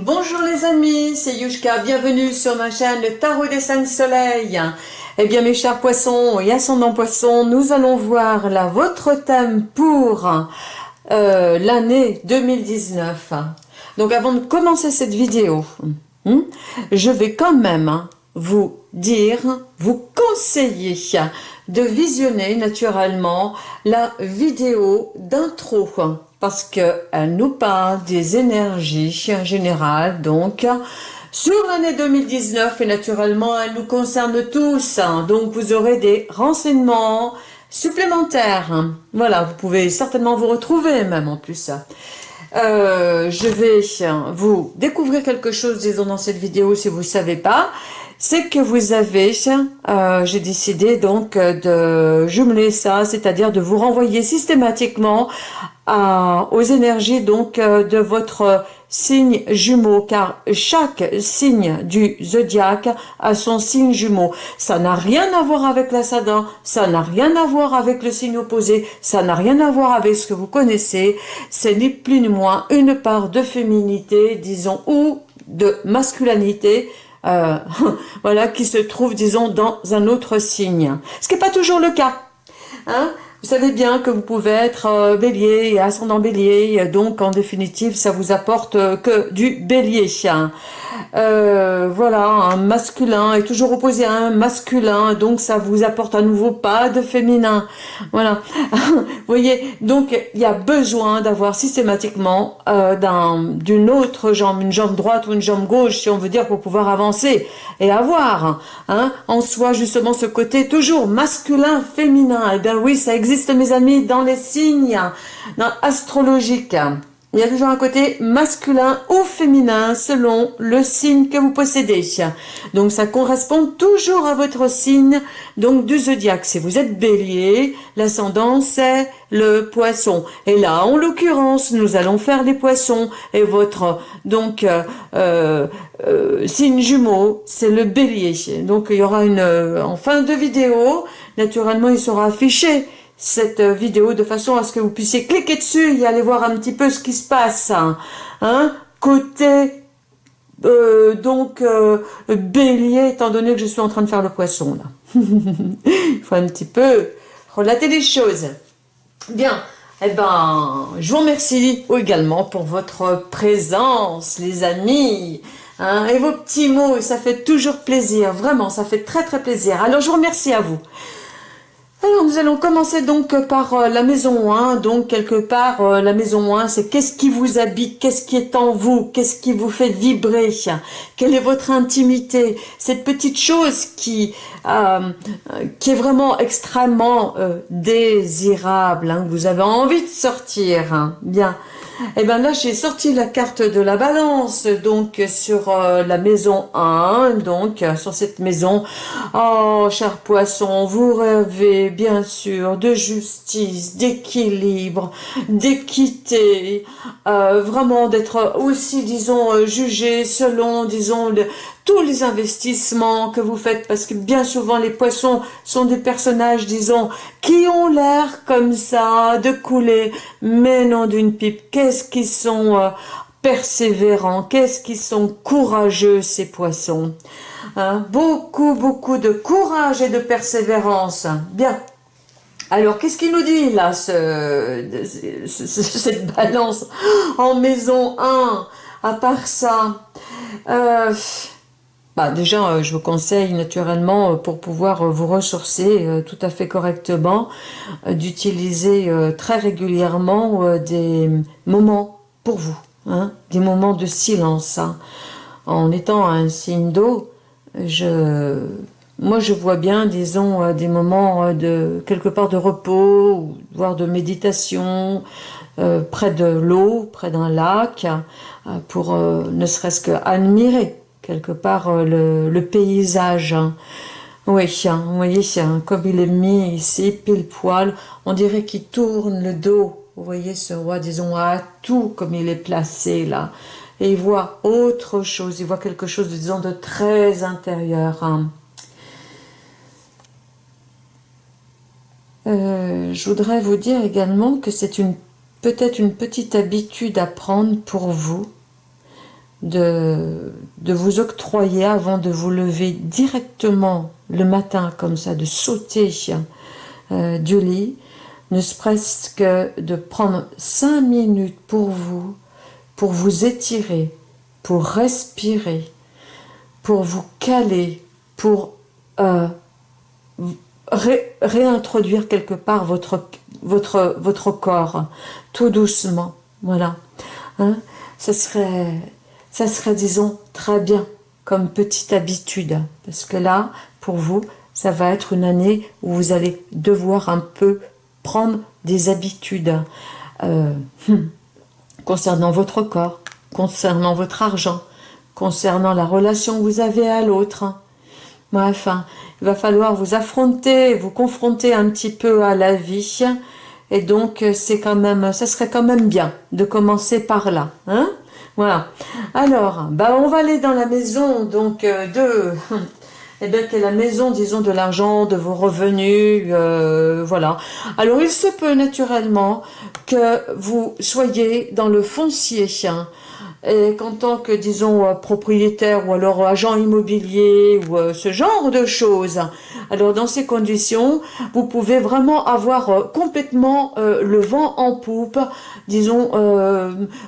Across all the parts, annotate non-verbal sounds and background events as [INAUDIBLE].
Bonjour les amis, c'est Yushka, bienvenue sur ma chaîne Tarot des 5 Soleils. Eh bien mes chers poissons et ascendants poissons, nous allons voir là votre thème pour euh, l'année 2019. Donc avant de commencer cette vidéo, hmm, je vais quand même vous dire, vous conseiller de visionner naturellement la vidéo d'intro parce qu'elle nous parle des énergies en général, donc sur l'année 2019 et naturellement elle nous concerne tous, donc vous aurez des renseignements supplémentaires. Voilà, vous pouvez certainement vous retrouver même en plus. Euh, je vais vous découvrir quelque chose, disons, dans cette vidéo si vous ne savez pas c'est que vous avez, euh, j'ai décidé donc de jumeler ça, c'est-à-dire de vous renvoyer systématiquement aux énergies donc euh, de votre signe jumeau, car chaque signe du zodiaque a son signe jumeau. Ça n'a rien à voir avec l'ascendant, ça n'a rien à voir avec le signe opposé, ça n'a rien à voir avec ce que vous connaissez, c'est ni plus ni moins une part de féminité, disons, ou de masculinité, euh, [LAUGHS] voilà, qui se trouve, disons, dans un autre signe. Ce qui n'est pas toujours le cas. Hein vous savez bien que vous pouvez être euh, bélier et ascendant bélier, donc en définitive, ça vous apporte euh, que du bélier. Euh, voilà, un masculin est toujours opposé à un masculin, donc ça vous apporte à nouveau pas de féminin. Voilà, [LAUGHS] vous voyez, donc il y a besoin d'avoir systématiquement euh, d'une autre jambe, une jambe droite ou une jambe gauche, si on veut dire, pour pouvoir avancer et avoir hein, en soi justement ce côté toujours masculin, féminin. Eh bien oui, ça existe mes amis dans les signes astrologiques. Il y a toujours un côté masculin ou féminin selon le signe que vous possédez. Donc ça correspond toujours à votre signe donc du zodiaque. Si vous êtes bélier, l'ascendant c'est le poisson. Et là, en l'occurrence, nous allons faire les poissons. Et votre donc euh, euh, euh, signe jumeau, c'est le bélier. Donc il y aura une en fin de vidéo, naturellement il sera affiché cette vidéo de façon à ce que vous puissiez cliquer dessus et aller voir un petit peu ce qui se passe. Hein, hein côté euh, donc euh, bélier, étant donné que je suis en train de faire le poisson là. [LAUGHS] Il faut un petit peu relater les choses. Bien, eh ben, je vous remercie également pour votre présence, les amis. Hein, et vos petits mots, ça fait toujours plaisir, vraiment, ça fait très très plaisir. Alors, je vous remercie à vous. Alors nous allons commencer donc par euh, la maison 1, donc quelque part euh, la maison 1 c'est qu'est-ce qui vous habite, qu'est-ce qui est en vous, qu'est-ce qui vous fait vibrer, quelle est votre intimité, cette petite chose qui, euh, qui est vraiment extrêmement désirable, hein, vous avez envie de sortir, hein. bien. Et eh bien là, j'ai sorti la carte de la balance, donc sur euh, la maison 1, donc sur cette maison. Oh, cher poisson, vous rêvez bien sûr de justice, d'équilibre, d'équité, euh, vraiment d'être aussi, disons, euh, jugé selon, disons, le, tous les investissements que vous faites, parce que bien souvent les poissons sont des personnages, disons, qui ont l'air comme ça de couler, mais non d'une pipe. Qu'est-ce qu'ils sont euh, persévérants, qu'est-ce qu'ils sont courageux ces poissons? Hein? Beaucoup, beaucoup de courage et de persévérance. Bien. Alors, qu'est-ce qu'il nous dit là, ce, cette balance en maison 1 À part ça, euh, bah, déjà, euh, je vous conseille naturellement, euh, pour pouvoir euh, vous ressourcer tout à fait correctement, d'utiliser très régulièrement des moments pour vous, hein, des moments de silence. Hein. En étant un signe d'eau, moi je vois bien, disons, des moments de quelque part de repos, voire de méditation, près de l'eau, près d'un lac, pour ne serait-ce qu'admirer quelque part euh, le, paysage. Hein. Oui, hein, vous voyez, comme il est mis ici, pile poil, on dirait qu'il tourne le dos. Vous voyez ce roi, disons, à tout comme il est placé là. Et il voit autre chose, il voit quelque chose, disons, de très intérieur. Hein. Euh, je voudrais vous dire également que c'est une peut-être une petite habitude à prendre pour vous de, de vous octroyer avant de vous lever directement le matin comme ça, de sauter euh, du lit, ne serait-ce que de prendre cinq minutes pour vous, pour vous étirer, pour respirer, pour vous caler, pour euh, réintroduire quelque part votre, votre, votre corps, tout doucement, voilà. Hein? Ça, serait, ça serait, disons, très bien comme petite habitude, parce que là, pour vous, ça va être une année où vous allez devoir un peu prendre des habitudes euh, hmm, concernant votre corps, concernant votre argent, concernant la relation que vous avez à l'autre. Bref, hein, il va falloir vous affronter, vous confronter un petit peu à la vie. Et donc, c'est quand même, ça serait quand même bien de commencer par là. Hein voilà. Alors, bah, on va aller dans la maison donc euh, de [LAUGHS] eh bien, que la maison, disons, de l'argent, de vos revenus, euh, voilà. Alors, il se peut naturellement que vous soyez dans le foncier, hein, qu'en tant que, disons, euh, propriétaire ou alors agent immobilier ou euh, ce genre de choses, alors dans ces conditions, vous pouvez vraiment avoir euh, complètement le vent en poupe, disons,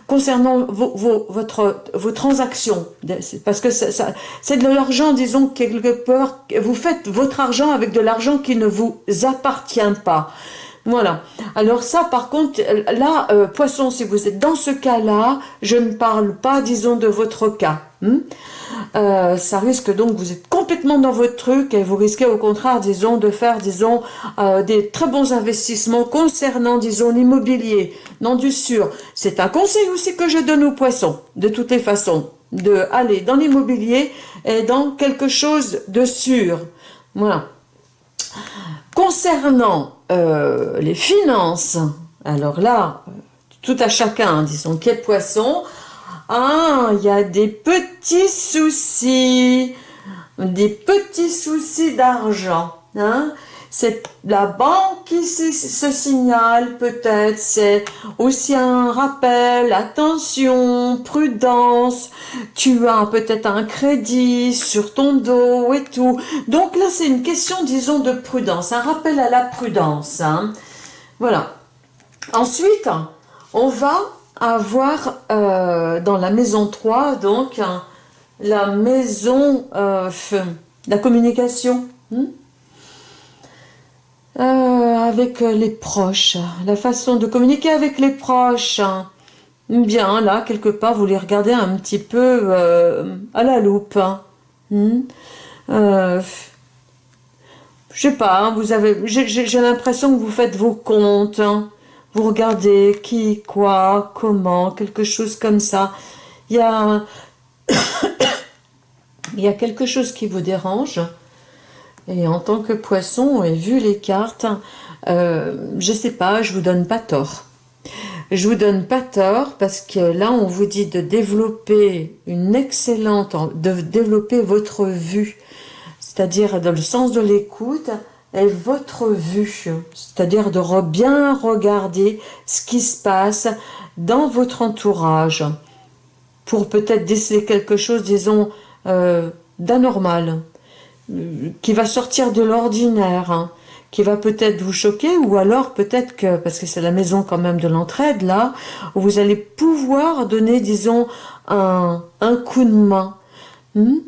concernant vos, vos, votre, vos transactions, parce que c'est de l'argent, disons, quelque part, vous faites votre argent avec de l'argent qui ne vous appartient pas. Voilà. Alors ça, par contre, là, euh, poisson, si vous êtes dans ce cas-là, je ne parle pas, disons, de votre cas. Hmm? Euh, ça risque donc, vous êtes complètement dans votre truc et vous risquez au contraire, disons, de faire, disons, euh, des très bons investissements concernant, disons, l'immobilier. Non, du sûr. C'est un conseil aussi que je donne aux poissons, de toutes les façons, de aller dans l'immobilier et dans quelque chose de sûr. Voilà. Concernant euh, les finances, alors là, tout à chacun, disons, quel poisson, ah, il y a des petits soucis, des petits soucis d'argent, hein, c'est la banque qui se, signale peut-être, c'est aussi un rappel, attention, prudence, tu as peut-être un crédit sur ton dos et tout. Donc là, c'est une question, disons, de prudence, un rappel à la prudence. Hein. Voilà. Ensuite, on va avoir euh, dans la maison 3, donc, la maison, euh, la communication. Hmm? Euh, avec les proches, la façon de communiquer avec les proches. Bien, là, quelque part, vous les regardez un petit peu euh, à la loupe. Hein. Hmm. Euh, je sais pas, hein, vous avez, j'ai l'impression que vous faites vos comptes. Hein. Vous regardez qui, quoi, comment, quelque chose comme ça. Il y a, [COUGHS] il y a quelque chose qui vous dérange. Et en tant que poisson, et vu les cartes, euh, je sais pas, je vous donne pas tort. Je vous donne pas tort parce que là, on vous dit de développer une excellente, de développer votre vue, c'est-à-dire dans le sens de l'écoute et votre vue, c'est-à-dire de bien regarder ce qui se passe dans votre entourage pour peut-être déceler quelque chose, disons, euh, d'anormal qui va sortir de l'ordinaire, hein, qui va peut-être vous choquer, ou alors peut-être que, parce que c'est la maison quand même de l'entraide, là, où vous allez pouvoir donner, disons, un, un coup de main. Hmm?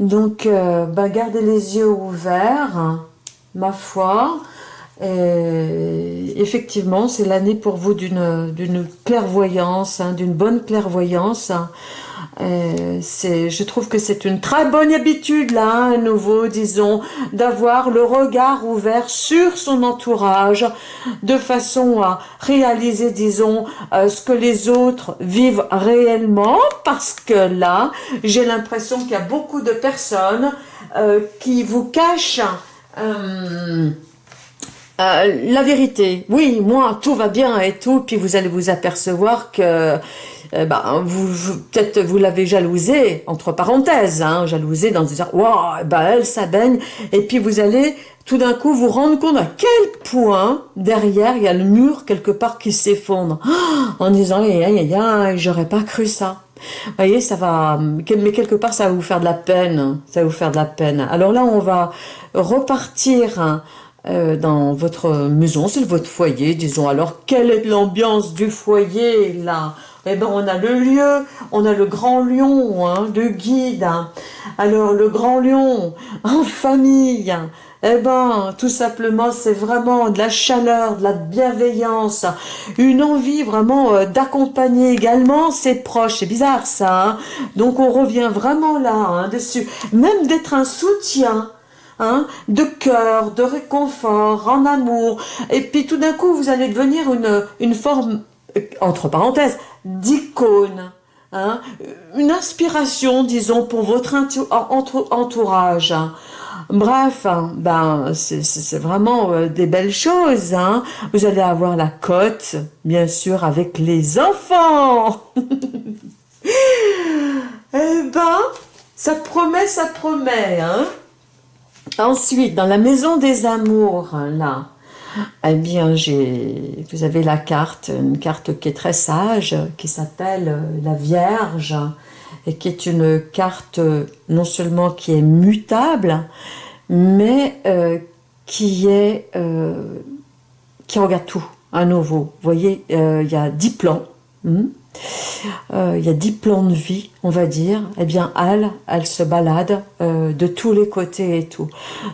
Donc, euh, bah, gardez les yeux ouverts, ma foi, effectivement, c'est l'année pour vous d'une clairvoyance, hein, d'une bonne clairvoyance, euh, je trouve que c'est une très bonne habitude, là, à nouveau, disons, d'avoir le regard ouvert sur son entourage, de façon à réaliser, disons, euh, ce que les autres vivent réellement, parce que là, j'ai l'impression qu'il y a beaucoup de personnes euh, qui vous cachent... la vérité, oui, moi, tout va bien et tout, puis vous allez vous apercevoir que euh, bah, vous, peut-être vous l'avez jalousé, entre parenthèses, hein, jalousé dans disant, wow, bah, elle, ça baigne, et puis vous allez tout d'un coup vous rendre compte à quel point derrière il y a le mur quelque part qui s'effondre, [GASPS] en disant, aïe, aïe, aïe, j'aurais pas cru ça. Vous voyez, ça va, mais quelque part, ça va vous faire de la peine. Ça va vous faire de la peine. Alors là, on va repartir euh, dans votre maison, c'est votre foyer, disons. Alors, quelle est l'ambiance du foyer, là? Eh ben, on a le lieu, on a le grand lion, hein, le guide. Alors, le grand lion, en famille, eh ben, tout simplement, c'est vraiment de la chaleur, de la bienveillance, une envie vraiment euh, d'accompagner également ses proches. C'est bizarre ça. Hein. Donc on revient vraiment là hein, dessus. Même d'être un soutien. Hein, de cœur, de réconfort, en amour. Et puis tout d'un coup, vous allez devenir une, une forme, euh, entre parenthèses, d'icône. Hein, une inspiration, disons, pour votre entourage. Bref, hein, ben c'est vraiment euh, des belles choses. Hein. Vous allez avoir la cote, bien sûr, avec les enfants. [LAUGHS] eh ben, ça promet, ça promet. Hein. Ensuite, dans la maison des amours, là, eh bien, j'ai, vous avez la carte, une carte qui est très sage, qui s'appelle euh, la Vierge et qui est une carte non seulement qui est mutable, mais euh, qui est euh, qui regarde tout à nouveau. Vous voyez, euh, il y a dix plans. Hmm. il y a dix plans de vie, on va dire. Eh bien, elle, elle se balade de tous les côtés et tout.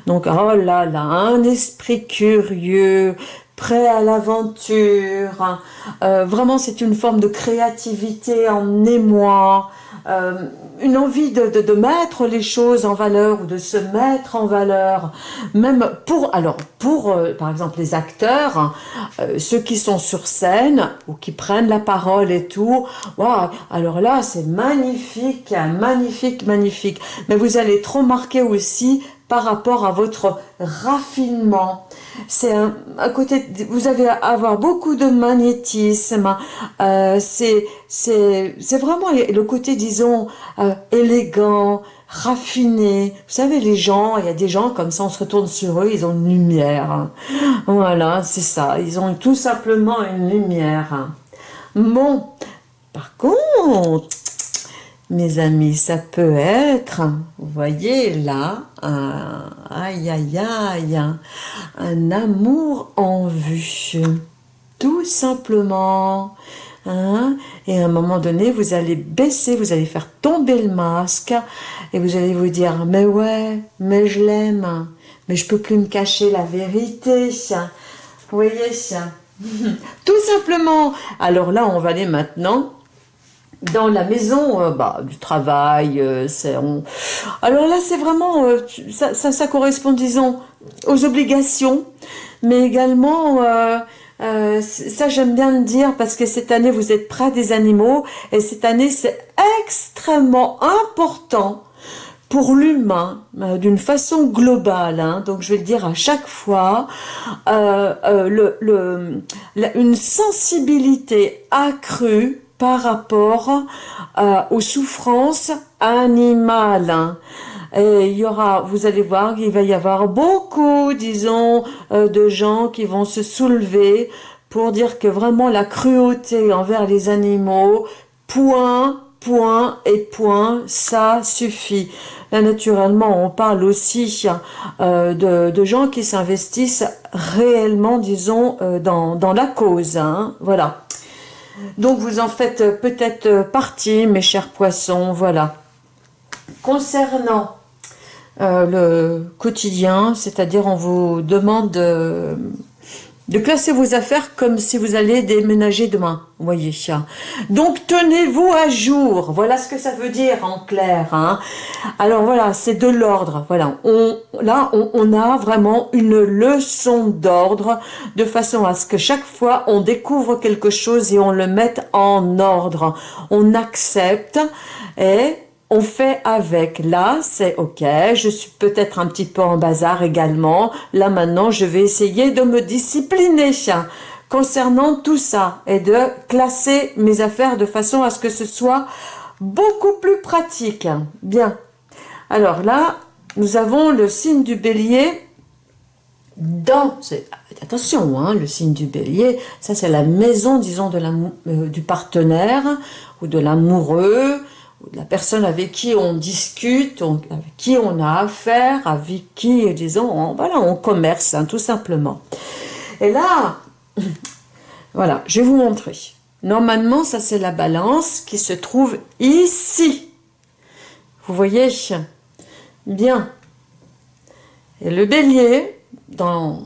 Donc, oh là là, un esprit curieux, prêt à l'aventure. vraiment, c'est une forme de créativité en émoi. Euh, une envie de, de, mettre les choses en valeur ou de se mettre en valeur, même pour, alors pour euh, par exemple les acteurs, euh, ceux qui sont sur scène ou qui prennent la parole et tout, wow, alors là c'est magnifique, magnifique, magnifique, mais vous allez trop marquer aussi par rapport à votre raffinement. C'est un, côté, vous allez avoir beaucoup de magnétisme. Euh, c'est c'est vraiment le côté, disons, euh, élégant, raffiné. Vous savez, les gens, il y a des gens comme ça, on se retourne sur eux, ils ont une lumière. Voilà, c'est ça. Ils ont tout simplement une lumière. Bon, par contre, mes amis, ça peut être, vous voyez là, un, aïe aïe aïe, un amour en vue, tout simplement. Hein. Et à un moment donné, vous allez baisser, vous allez faire tomber le masque et vous allez vous dire, mais ouais, mais je l'aime, mais je peux plus me cacher la vérité. Vous voyez? [LAUGHS] Tout simplement. Alors là, on va aller maintenant dans la maison euh, bah, du travail. Euh, alors là, c'est vraiment, euh, ça, correspond, disons, aux obligations, mais également, ça j'aime bien le dire parce que cette année, vous êtes près des animaux et cette année, c'est extrêmement important pour l'humain d'une façon globale, hein. donc je vais le dire à chaque fois, une sensibilité accrue par rapport euh, aux souffrances animales. Et il y aura, vous allez voir, il va y avoir beaucoup, disons, euh, de gens qui vont se soulever pour dire que vraiment la cruauté envers les animaux, point, point et point, ça suffit. Là, naturellement, on parle aussi euh, de, gens qui s'investissent réellement, disons, dans, dans la cause. Hein, voilà. Donc vous en faites peut-être partie, mes chers poissons, voilà. Concernant euh, le quotidien, c'est-à-dire on vous demande de classer vos affaires comme si vous allez déménager demain, voyez. Donc, tenez-vous à jour. Voilà ce que ça veut dire en clair. Hein. Alors voilà, c'est de l'ordre. Voilà, on, là, on, a vraiment une leçon d'ordre de façon à ce que chaque fois, on découvre quelque chose et on le mette en ordre. On accepte et on fait avec. Là, c'est ok, je suis peut-être un petit peu en bazar également. Là, maintenant, je vais essayer de me discipliner concernant tout ça et de classer mes affaires de façon à ce que ce soit beaucoup plus pratique. Bien. Alors là, nous avons le signe du bélier dans, attention, hein, le signe du bélier, ça c'est la maison, disons, de la, euh, du partenaire ou de l'amoureux, ou la personne avec qui on discute, avec qui on a affaire, avec qui, disons, on, voilà, on commerce, hein, tout simplement. Et là, [LAUGHS] voilà, je vais vous montrer. Normalement, ça c'est la balance qui se trouve ici. Vous voyez? Bien. Et le bélier, dans,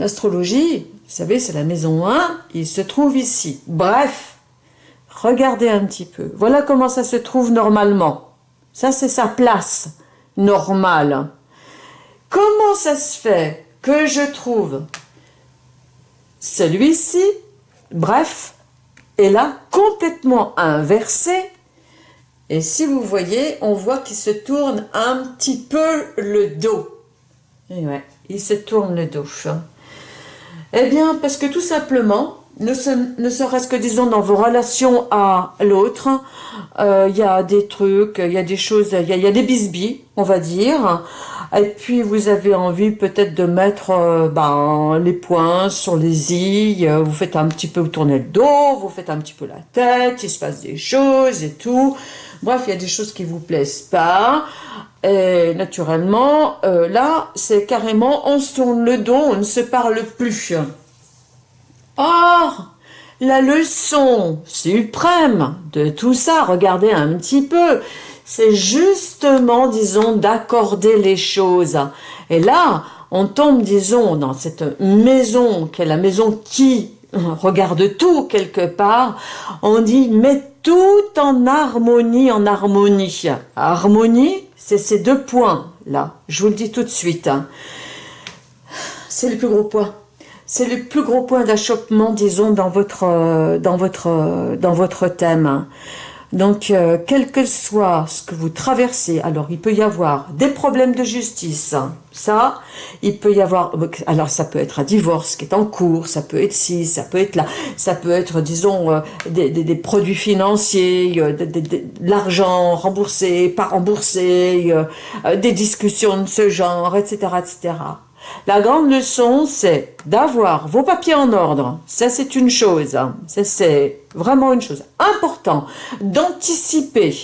astrologie, vous savez, c'est la maison 1, il se trouve ici. Bref, regardez un petit peu. Voilà comment ça se trouve normalement. Ça, c'est sa place normale. Comment ça se fait que je trouve celui-ci, bref, est là complètement inversé et si vous voyez, on voit qu'il se tourne un petit peu le dos. Et ouais, il se tourne le dos. Eh bien, parce que tout simplement, ne, serait-ce que, disons, dans vos relations à l'autre, euh, il y a des trucs, il y a des choses, il y, a des bisbis, on va dire, et puis vous avez envie peut-être de mettre euh, ben, les poings sur les i, vous faites un petit peu tourner le dos, vous faites un petit peu la tête, il se passe des choses et tout, Bref, il y a des choses qui vous plaisent pas. Et naturellement, euh, là, c'est carrément, on se tourne le dos, on ne se parle plus. Or, la leçon suprême de tout ça, regardez un petit peu, c'est justement, disons, d'accorder les choses. Et là, on tombe, disons, dans cette maison, qui est la maison qui [LAUGHS] regarde tout quelque part, on dit, mais tout en harmonie, en harmonie. Harmonie, c'est ces deux points là. Je vous le dis tout de suite. Hein. C'est le plus gros point. C'est le plus gros point d'achoppement, disons, dans votre, euh, dans votre, euh, dans votre thème. Donc, euh, quel que soit ce que vous traversez, alors il peut y avoir des problèmes de justice, ça, il peut y avoir, alors ça peut être un divorce qui est en cours, ça peut être ci, ça peut être là, ça peut être, disons, des, des, produits financiers, euh, de, l'argent remboursé, pas remboursé, des discussions de ce genre, etc., etc. La grande leçon, c'est d'avoir vos papiers en ordre. Ça, c'est une chose. Ça, c'est vraiment une chose importante. D'anticiper,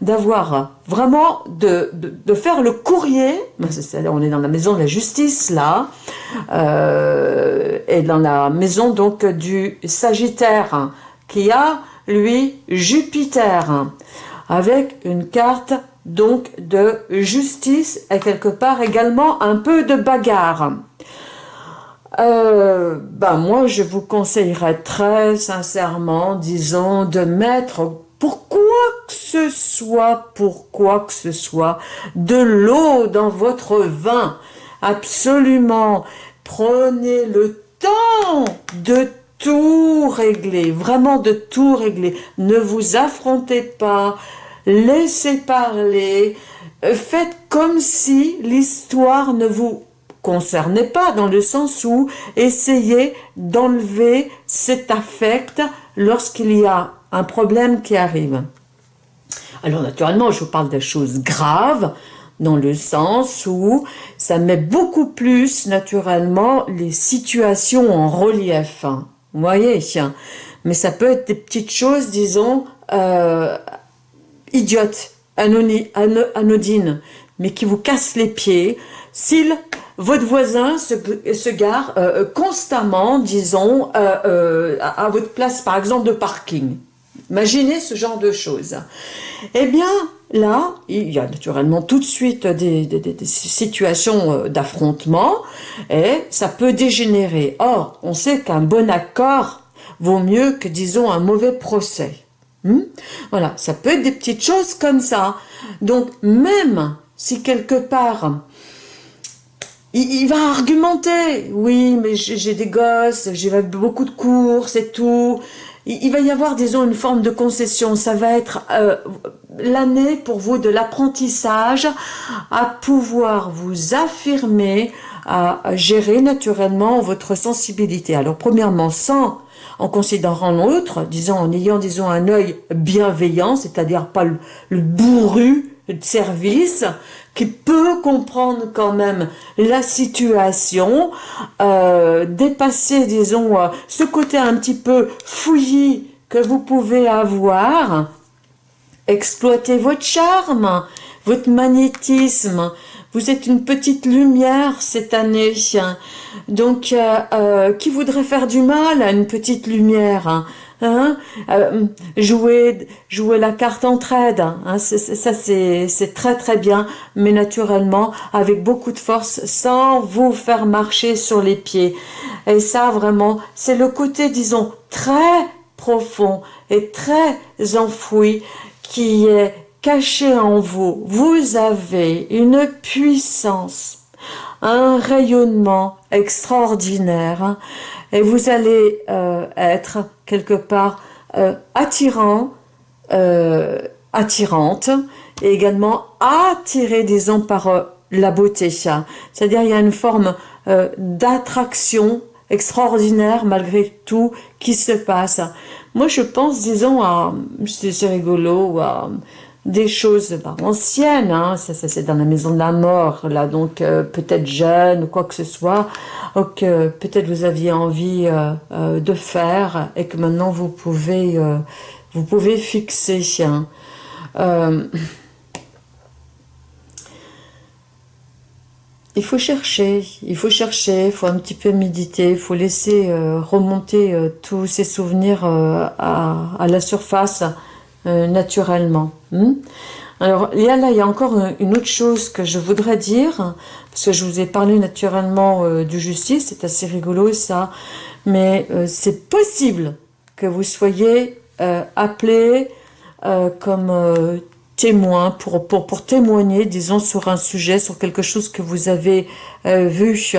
d'avoir vraiment, de, faire le courrier. Ben, on est dans la maison de la justice, là. Euh, et dans la maison, donc, du Sagittaire, qui a, lui, Jupiter, avec une carte donc de justice et quelque part également un peu de bagarre. Euh, ben moi, je vous conseillerais très sincèrement, disons, de mettre pour quoi que ce soit, pour quoi que ce soit, de l'eau dans votre vin. Absolument. Prenez le temps de tout régler, vraiment de tout régler. Ne vous affrontez pas, laissez parler, euh, faites comme si l'histoire ne vous concernait pas, dans le sens où essayez d'enlever cet affect lorsqu'il y a un problème qui arrive. Alors naturellement, je vous parle de choses graves, dans le sens où ça met beaucoup plus naturellement les situations en relief. Vous voyez Mais ça peut être des petites choses, disons, euh, idiote, anodine, mais qui vous casse les pieds, si votre voisin se, gare euh, euh, constamment, disons, euh, à, votre place, par exemple, de parking. Imaginez ce genre de choses. Eh bien, là, il y a naturellement tout de suite des, des situations d'affrontement et ça peut dégénérer. Or, on sait qu'un bon accord vaut mieux que, disons, un mauvais procès. Hmm? Voilà, ça peut être des petites choses comme ça. Donc, même si quelque part, il, va argumenter, oui, mais j'ai des gosses, j'ai beaucoup de courses et tout, il, va y avoir, disons, une forme de concession. Ça va être euh, l'année pour vous de l'apprentissage à pouvoir vous affirmer, à gérer naturellement votre sensibilité. Alors, premièrement, sans en considérant l'autre, disons en ayant disons un œil bienveillant, c'est-à-dire pas le, bourru de service qui peut comprendre quand même la situation, euh, dépasser, disons, euh, ce côté un petit peu fouillis que vous pouvez avoir, exploiter votre charme, votre magnétisme. Vous êtes une petite lumière cette année. Donc, euh, euh, qui voudrait faire du mal à une petite lumière Hein euh, jouer, jouer la carte entraide, hein, ça c'est très très bien, mais naturellement avec beaucoup de force, sans vous faire marcher sur les pieds. Et ça vraiment, c'est le côté, disons, très profond et très enfoui qui est caché en vous. Vous avez une puissance, un rayonnement extraordinaire et vous allez euh, être quelque part euh, attirant, euh, attirante et également attiré, disons, par la beauté. C'est-à-dire il y a une forme d'attraction extraordinaire malgré tout qui se passe. Moi je pense, disons, à, c'est rigolo, à des choses bah, anciennes, hein, ça, c'est dans la maison de la mort, là, donc euh, peut-être jeune ou quoi que ce soit, ou que peut-être vous aviez envie euh, euh, de faire et que maintenant vous pouvez, vous pouvez fixer. Hein. il faut chercher, il faut chercher, il faut un petit peu méditer, il faut laisser remonter tous ces souvenirs à, la surface naturellement. Hmm? Alors, a là, il y a encore une autre chose que je voudrais dire, parce que je vous ai parlé naturellement euh, du justice, c'est assez rigolo ça, mais euh, c'est possible que vous soyez euh, appelé comme témoin, pour, pour, pour témoigner, disons, sur un sujet, sur quelque chose que vous avez vu,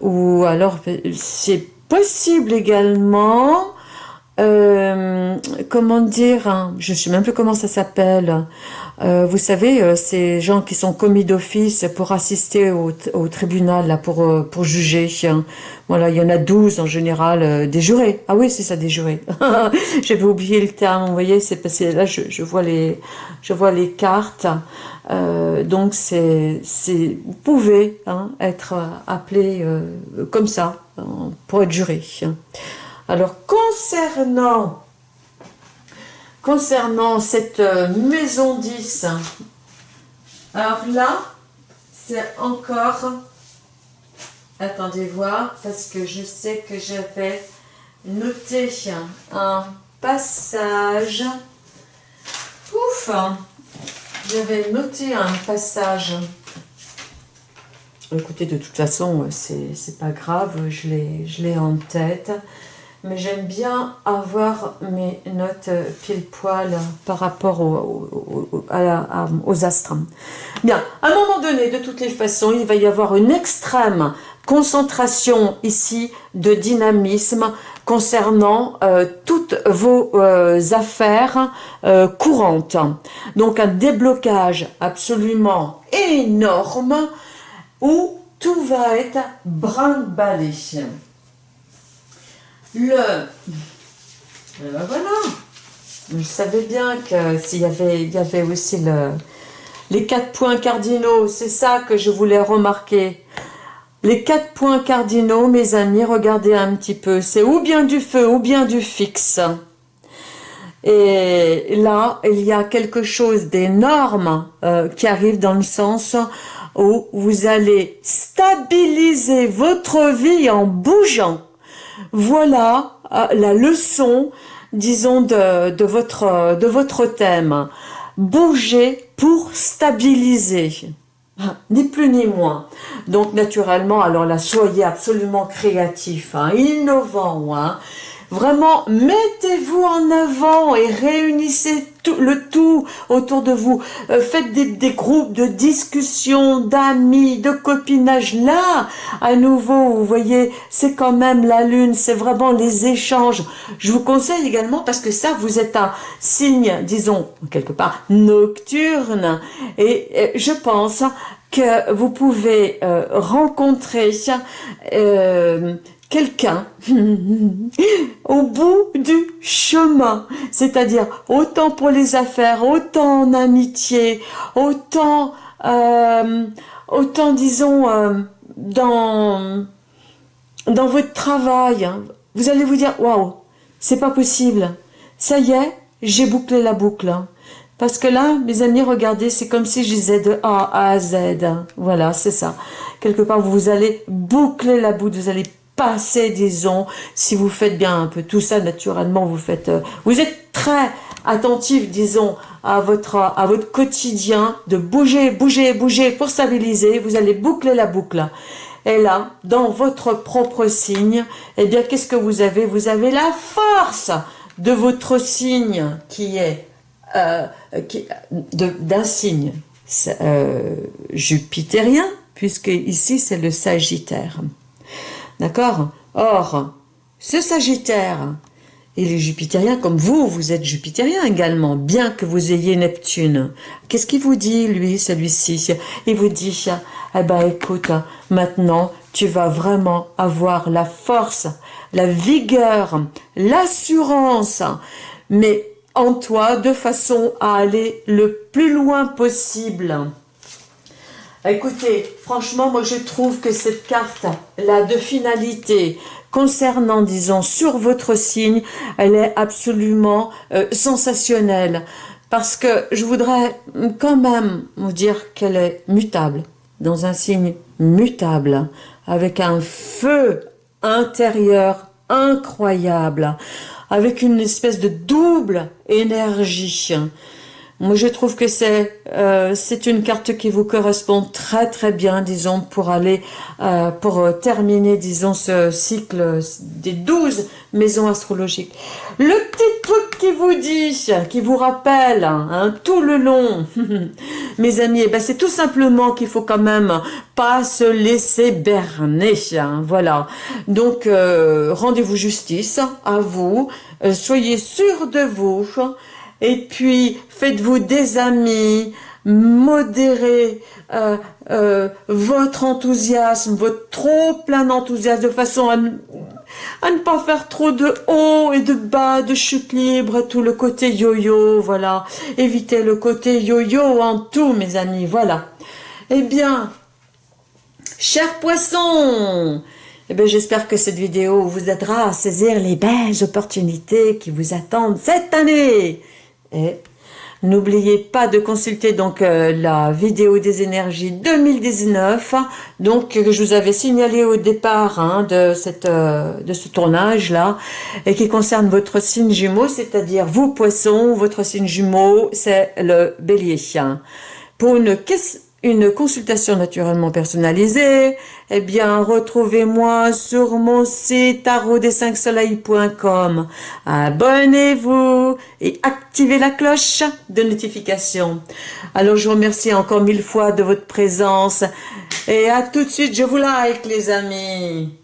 ou alors c'est possible également euh, comment dire, hein, je ne sais même plus comment ça s'appelle. Euh, vous savez, euh, ces gens qui sont commis d'office pour assister au, tribunal, là, pour, pour juger. Hein. Voilà, il y en a 12 en général, des jurés. Ah oui, c'est ça, des jurés. [LAUGHS] J'avais oublié le terme, vous voyez, c'est parce que là, je, vois les, je vois les cartes. donc, vous pouvez hein, être appelé comme ça, pour être juré. Alors, concernant, concernant cette euh, maison 10, alors là, c'est encore, attendez voir, parce que je sais que j'avais noté un passage, ouf, j'avais noté un passage, écoutez, de toute façon, c'est pas grave, je l'ai en tête, mais j'aime bien avoir mes notes pile poil par rapport aux astres. Bien, à un moment donné, de toutes les façons, il va y avoir une extrême concentration ici de dynamisme concernant euh, toutes vos euh, affaires euh, courantes. Donc un déblocage absolument énorme où tout va être brinque-ballé. Le... ben voilà. Je savais bien que s'il y avait, aussi le, les quatre points cardinaux, c'est ça que je voulais remarquer. Les quatre points cardinaux, mes amis, regardez un petit peu, c'est ou bien du feu ou bien du fixe. Et là, il y a quelque chose d'énorme euh, qui arrive dans le sens où vous allez stabiliser votre vie en bougeant. Voilà euh, la leçon, disons, de, votre, de votre thème. Bouger pour stabiliser. Ah, ni plus ni moins. Donc naturellement, alors là, soyez absolument créatif, hein, innovant, hein, Vraiment, mettez-vous en avant et réunissez tout, le tout autour de vous. Euh, faites des, groupes de discussion, d'amis, de copinage. Là, à nouveau, vous voyez, c'est quand même la lune, c'est vraiment les échanges. Je vous conseille également, parce que ça, vous êtes un signe, disons, quelque part, nocturne. Et, je pense que vous pouvez euh, rencontrer euh, quelqu'un [LAUGHS] au bout du chemin, c'est-à-dire autant pour les affaires, autant en amitié, autant, euh, autant disons, euh, dans, votre travail, hein. vous allez vous dire, waouh, c'est pas possible, ça y est, j'ai bouclé la boucle. Hein. Parce que là, mes amis, regardez, c'est comme si je disais de A à Z. Voilà, c'est ça. Quelque part, vous allez boucler la boucle, vous allez passer, disons, si vous faites bien un peu tout ça, naturellement, vous faites, euh, vous êtes très attentif, disons, à votre, à votre quotidien, de bouger, bouger, bouger pour stabiliser, vous allez boucler la boucle. Et là, dans votre propre signe, eh bien, qu'est-ce que vous avez? Vous avez la force de votre signe qui est euh, d'un signe euh, jupitérien, puisque ici c'est le Sagittaire. D'accord? Or, ce Sagittaire, il est jupitérien comme vous, vous êtes jupitérien également, bien que vous ayez Neptune. Qu'est-ce qu'il vous dit, lui, celui-ci? Il vous dit, eh ben écoute, maintenant, tu vas vraiment avoir la force, la vigueur, l'assurance, mais en toi de façon à aller le plus loin possible. Écoutez, franchement, moi je trouve que cette carte-là de finalité concernant, disons, sur votre signe, elle est absolument euh, sensationnelle. Parce que je voudrais quand même vous dire qu'elle est mutable, dans un signe mutable, avec un feu intérieur incroyable avec une espèce de double énergie. Moi, je trouve que c'est euh, c'est une carte qui vous correspond très très bien, disons, pour aller, euh, pour terminer, disons, ce cycle des 12 maisons astrologiques. Le petit truc qui vous dit, qui vous rappelle hein, tout le long, [LAUGHS] mes amis, eh ben, c'est tout simplement qu'il faut quand même pas se laisser berner. Hein, voilà. Donc, euh, rendez-vous justice à vous. soyez sûr de vous. Et puis, faites-vous des amis, modérez euh, euh, votre enthousiasme, votre trop plein d'enthousiasme, de façon à, ne pas faire trop de haut et de bas, de chute libre, tout le côté yo-yo, voilà. Évitez le côté yo-yo en tout, mes amis, voilà. Eh bien, chers poissons, eh bien, j'espère que cette vidéo vous aidera à saisir les belles opportunités qui vous attendent cette année. Et n'oubliez pas de consulter donc euh, la vidéo des énergies 2019, donc que je vous avais signalé au départ hein, de, cette, euh, de ce tournage-là, et qui concerne votre signe jumeau, c'est-à-dire vous poissons, votre signe jumeau, c'est le bélier. Pour une une consultation naturellement personnalisée, eh bien, retrouvez-moi sur mon site tarotdes5soleils.com. Abonnez-vous et activez la cloche de notification. Alors, je vous remercie encore mille fois de votre présence et à tout de suite. Je vous like, les amis.